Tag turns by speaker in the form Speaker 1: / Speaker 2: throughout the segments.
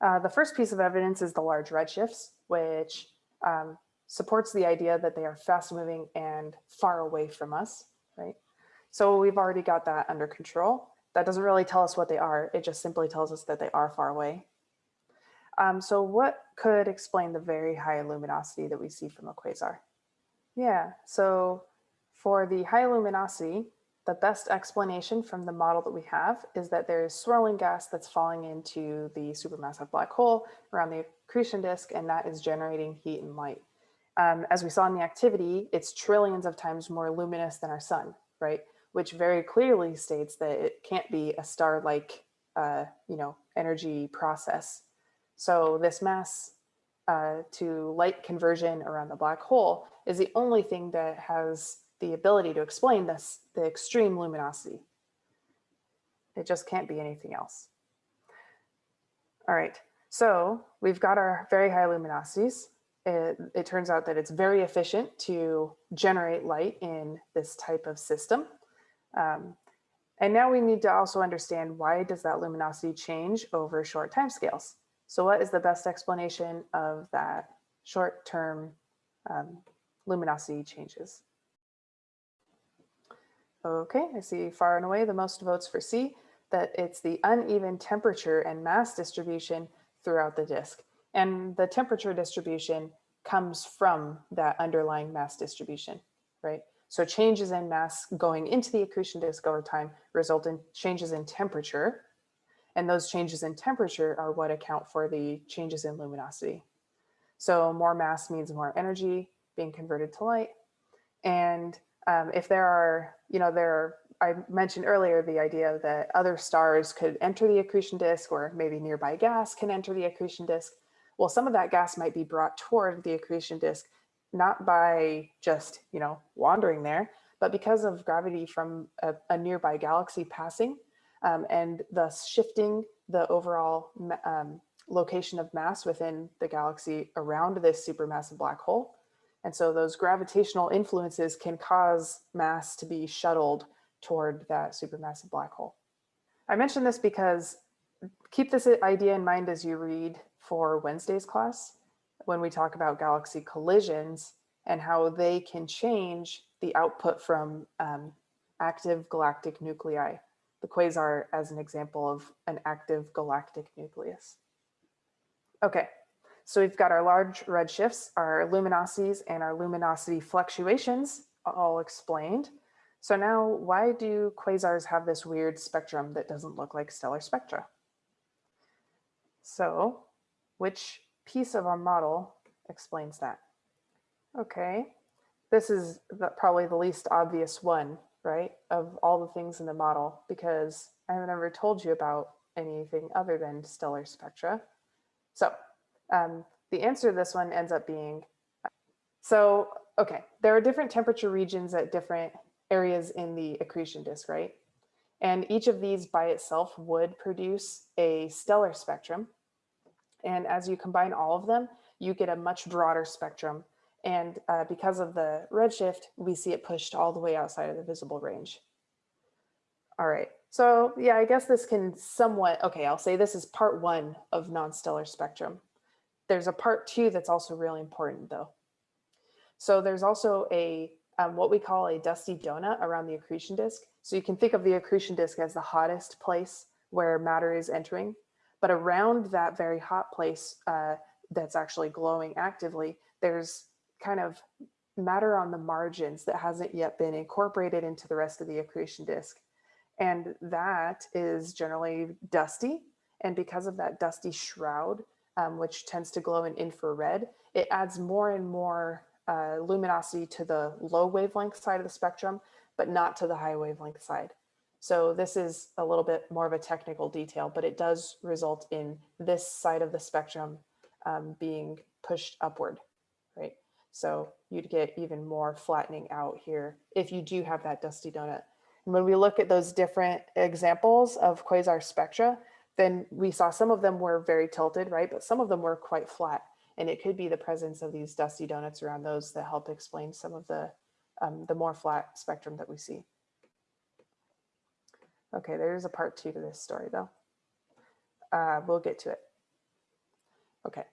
Speaker 1: Uh, the first piece of evidence is the large redshifts, which um, supports the idea that they are fast moving and far away from us, right? So we've already got that under control. That doesn't really tell us what they are. It just simply tells us that they are far away. Um, so what could explain the very high luminosity that we see from a quasar? Yeah, so for the high luminosity, the best explanation from the model that we have is that there is swirling gas that's falling into the supermassive black hole around the accretion disk, and that is generating heat and light. Um, as we saw in the activity, it's trillions of times more luminous than our sun, right? Which very clearly states that it can't be a star-like, uh, you know, energy process. So this mass uh, to light conversion around the black hole is the only thing that has the ability to explain this, the extreme luminosity. It just can't be anything else. All right, so we've got our very high luminosities. It, it, turns out that it's very efficient to generate light in this type of system. Um, and now we need to also understand why does that luminosity change over short timescales? So what is the best explanation of that short-term um, luminosity changes? Okay, I see far and away the most votes for C, that it's the uneven temperature and mass distribution throughout the disk. And the temperature distribution comes from that underlying mass distribution, right? So changes in mass going into the accretion disk over time result in changes in temperature. And those changes in temperature are what account for the changes in luminosity. So more mass means more energy being converted to light. And um, if there are, you know, there I mentioned earlier the idea that other stars could enter the accretion disk or maybe nearby gas can enter the accretion disk. Well, some of that gas might be brought toward the accretion disk, not by just, you know, wandering there, but because of gravity from a, a nearby galaxy passing um, and thus shifting the overall um, location of mass within the galaxy around this supermassive black hole. And so those gravitational influences can cause mass to be shuttled toward that supermassive black hole. I mention this because keep this idea in mind as you read for Wednesday's class when we talk about galaxy collisions and how they can change the output from um, active galactic nuclei, the quasar as an example of an active galactic nucleus. Okay, so we've got our large redshifts, our luminosities, and our luminosity fluctuations all explained. So now why do quasars have this weird spectrum that doesn't look like stellar spectra? So which piece of our model explains that? Okay, this is the, probably the least obvious one, right, of all the things in the model, because I have never told you about anything other than stellar spectra. So um, the answer to this one ends up being, so, okay, there are different temperature regions at different areas in the accretion disk, right? And each of these by itself would produce a stellar spectrum. And as you combine all of them, you get a much broader spectrum. And uh, because of the redshift, we see it pushed all the way outside of the visible range. All right, so yeah, I guess this can somewhat, okay, I'll say this is part one of non-stellar spectrum. There's a part two that's also really important though. So there's also a um, what we call a dusty donut around the accretion disk. So you can think of the accretion disk as the hottest place where matter is entering. But around that very hot place uh, that's actually glowing actively, there's kind of matter on the margins that hasn't yet been incorporated into the rest of the accretion disk. And that is generally dusty. And because of that dusty shroud, um, which tends to glow in infrared, it adds more and more uh, luminosity to the low wavelength side of the spectrum, but not to the high wavelength side. So this is a little bit more of a technical detail, but it does result in this side of the spectrum um, being pushed upward, right? So you'd get even more flattening out here if you do have that dusty donut. And when we look at those different examples of quasar spectra, then we saw some of them were very tilted, right? But some of them were quite flat. And it could be the presence of these dusty donuts around those that help explain some of the, um, the more flat spectrum that we see. Okay, there's a part two to this story though. Uh, we'll get to it. Okay,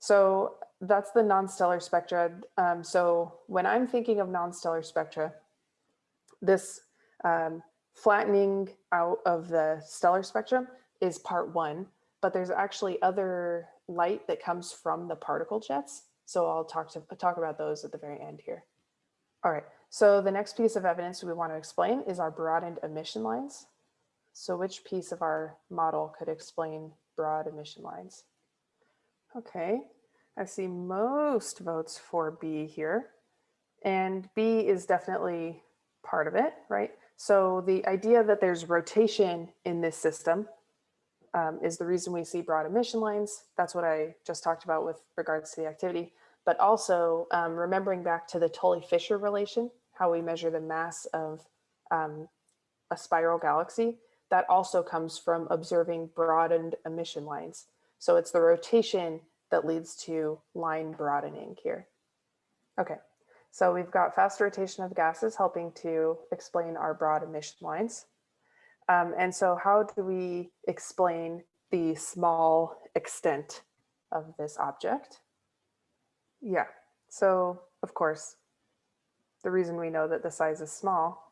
Speaker 1: so that's the non-stellar spectra. Um, so when I'm thinking of non-stellar spectra, this um, flattening out of the stellar spectrum is part one, but there's actually other light that comes from the particle jets. So I'll talk to talk about those at the very end here. All right, so the next piece of evidence we want to explain is our broadened emission lines. So which piece of our model could explain broad emission lines? Okay, I see most votes for B here. And B is definitely part of it, right? So the idea that there's rotation in this system um, is the reason we see broad emission lines. That's what I just talked about with regards to the activity, but also um, remembering back to the Tully-Fisher relation, how we measure the mass of um, a spiral galaxy, that also comes from observing broadened emission lines. So it's the rotation that leads to line broadening here. Okay, so we've got fast rotation of gases helping to explain our broad emission lines. Um, and so how do we explain the small extent of this object? Yeah, so of course, the reason we know that the size is small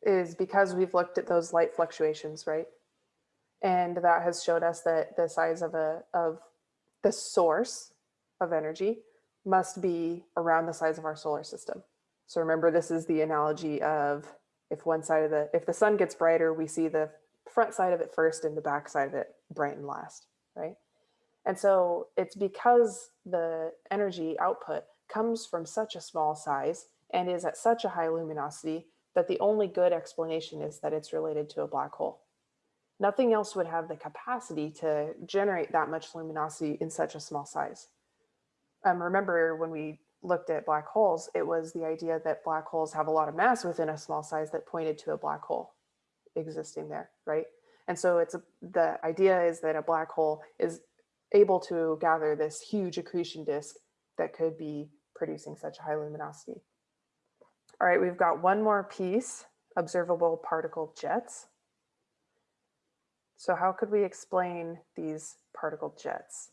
Speaker 1: is because we've looked at those light fluctuations, right? And that has showed us that the size of a of the source of energy must be around the size of our solar system. So remember, this is the analogy of if one side of the, if the sun gets brighter, we see the front side of it first and the back side of it brighten last, right? And so it's because the energy output comes from such a small size and is at such a high luminosity that the only good explanation is that it's related to a black hole. Nothing else would have the capacity to generate that much luminosity in such a small size um, remember when we looked at black holes, it was the idea that black holes have a lot of mass within a small size that pointed to a black hole existing there, right? And so it's a, the idea is that a black hole is able to gather this huge accretion disk that could be producing such high luminosity. All right, we've got one more piece, observable particle jets. So how could we explain these particle jets?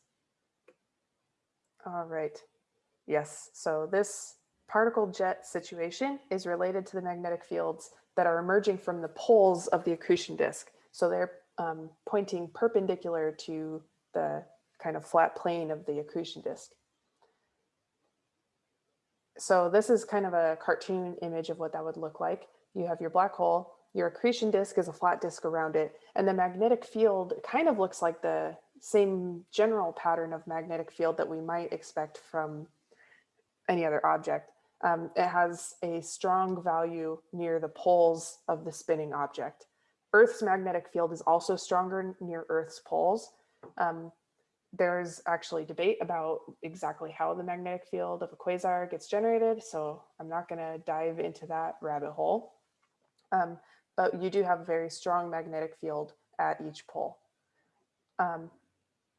Speaker 1: All right. Yes, so this particle jet situation is related to the magnetic fields that are emerging from the poles of the accretion disk. So they're um, pointing perpendicular to the kind of flat plane of the accretion disk. So this is kind of a cartoon image of what that would look like. You have your black hole, your accretion disk is a flat disk around it, and the magnetic field kind of looks like the same general pattern of magnetic field that we might expect from any other object. Um, it has a strong value near the poles of the spinning object. Earth's magnetic field is also stronger near Earth's poles. Um, there's actually debate about exactly how the magnetic field of a quasar gets generated, so I'm not going to dive into that rabbit hole. Um, but you do have a very strong magnetic field at each pole. Um,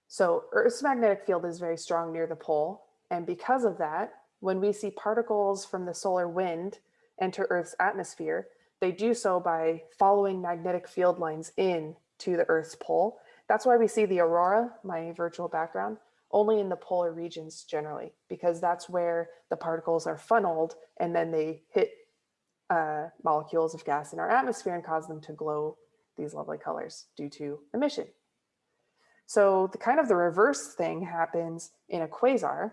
Speaker 1: so Earth's magnetic field is very strong near the pole. And because of that, when we see particles from the solar wind enter Earth's atmosphere, they do so by following magnetic field lines in to the Earth's pole. That's why we see the aurora, my virtual background, only in the polar regions generally, because that's where the particles are funneled and then they hit uh, molecules of gas in our atmosphere and cause them to glow these lovely colors due to emission. So the kind of the reverse thing happens in a quasar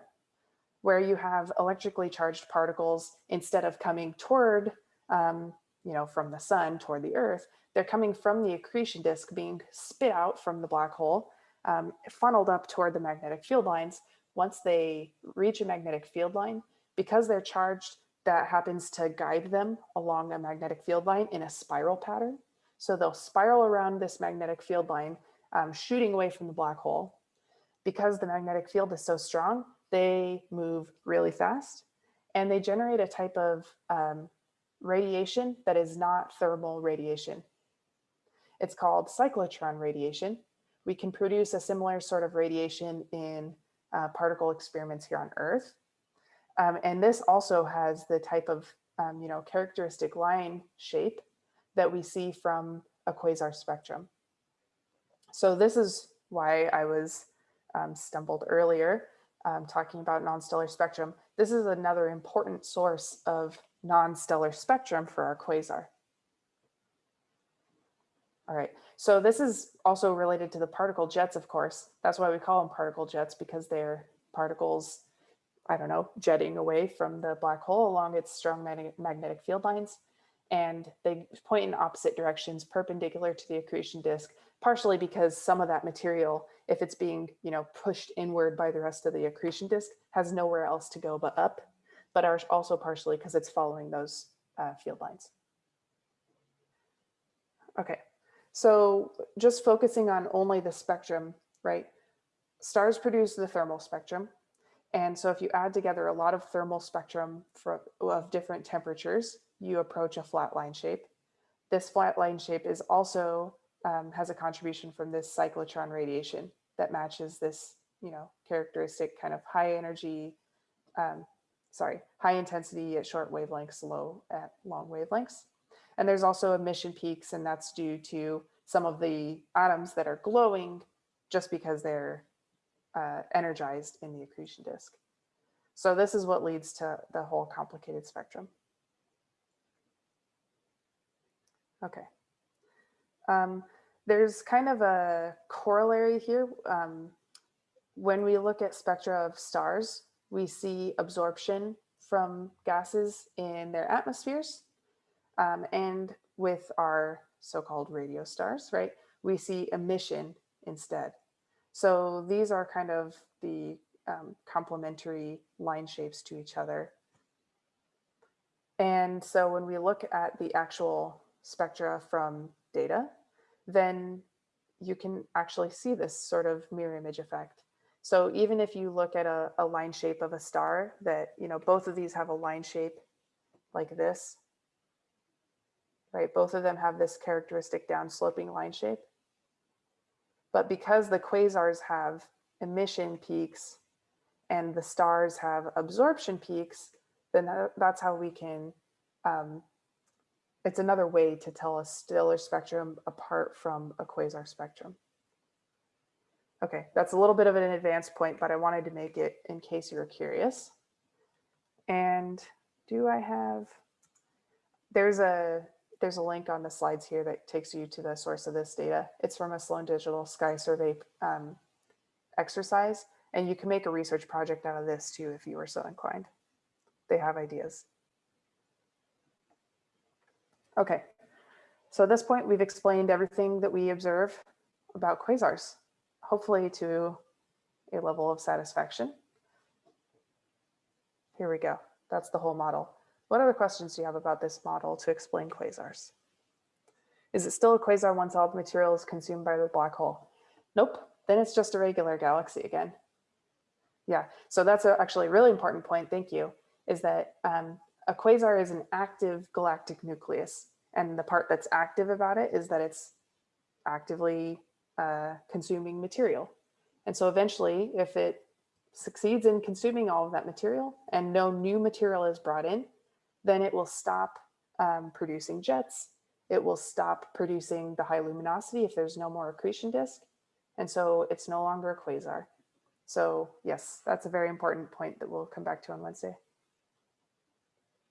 Speaker 1: where you have electrically charged particles instead of coming toward, um, you know, from the sun toward the earth, they're coming from the accretion disk being spit out from the black hole, um, funneled up toward the magnetic field lines. Once they reach a magnetic field line, because they're charged, that happens to guide them along a magnetic field line in a spiral pattern. So they'll spiral around this magnetic field line um, shooting away from the black hole. Because the magnetic field is so strong, they move really fast and they generate a type of um, radiation that is not thermal radiation. It's called cyclotron radiation. We can produce a similar sort of radiation in uh, particle experiments here on Earth. Um, and this also has the type of um, you know, characteristic line shape that we see from a quasar spectrum. So this is why I was um, stumbled earlier um, talking about non-stellar spectrum. This is another important source of non-stellar spectrum for our quasar. All right, so this is also related to the particle jets, of course. That's why we call them particle jets because they're particles, I don't know, jetting away from the black hole along its strong magnetic field lines. And they point in opposite directions perpendicular to the accretion disk, partially because some of that material, if it's being you know, pushed inward by the rest of the accretion disk, has nowhere else to go but up, but are also partially because it's following those uh, field lines. Okay, so just focusing on only the spectrum, right? Stars produce the thermal spectrum. And so if you add together a lot of thermal spectrum for, of different temperatures, you approach a flat line shape. This flat line shape is also um, has a contribution from this cyclotron radiation that matches this, you know, characteristic kind of high energy, um, sorry, high intensity at short wavelengths, low at long wavelengths. And there's also emission peaks, and that's due to some of the atoms that are glowing just because they're uh, energized in the accretion disk. So this is what leads to the whole complicated spectrum. Okay. Um, there's kind of a corollary here. Um, when we look at spectra of stars, we see absorption from gases in their atmospheres. Um, and with our so-called radio stars, right, we see emission instead. So these are kind of the um, complementary line shapes to each other. And so when we look at the actual spectra from data, then you can actually see this sort of mirror image effect. So even if you look at a, a line shape of a star that, you know, both of these have a line shape like this, right? Both of them have this characteristic downsloping line shape. But because the quasars have emission peaks and the stars have absorption peaks, then that's how we can, um, it's another way to tell a stellar spectrum apart from a quasar spectrum. Okay, that's a little bit of an advanced point, but I wanted to make it in case you were curious. And do I have, there's a there's a link on the slides here that takes you to the source of this data. It's from a Sloan Digital Sky Survey um, exercise, and you can make a research project out of this too if you were so inclined. They have ideas. Okay, so at this point we've explained everything that we observe about quasars, hopefully to a level of satisfaction. Here we go. That's the whole model. What other questions do you have about this model to explain quasars? Is it still a quasar once all the material is consumed by the black hole? Nope, then it's just a regular galaxy again. Yeah, so that's a actually a really important point, thank you, is that um, a quasar is an active galactic nucleus. And the part that's active about it is that it's actively uh, consuming material. And so eventually, if it succeeds in consuming all of that material and no new material is brought in, then it will stop um, producing jets. It will stop producing the high luminosity if there's no more accretion disk. And so it's no longer a quasar. So yes, that's a very important point that we'll come back to on Wednesday.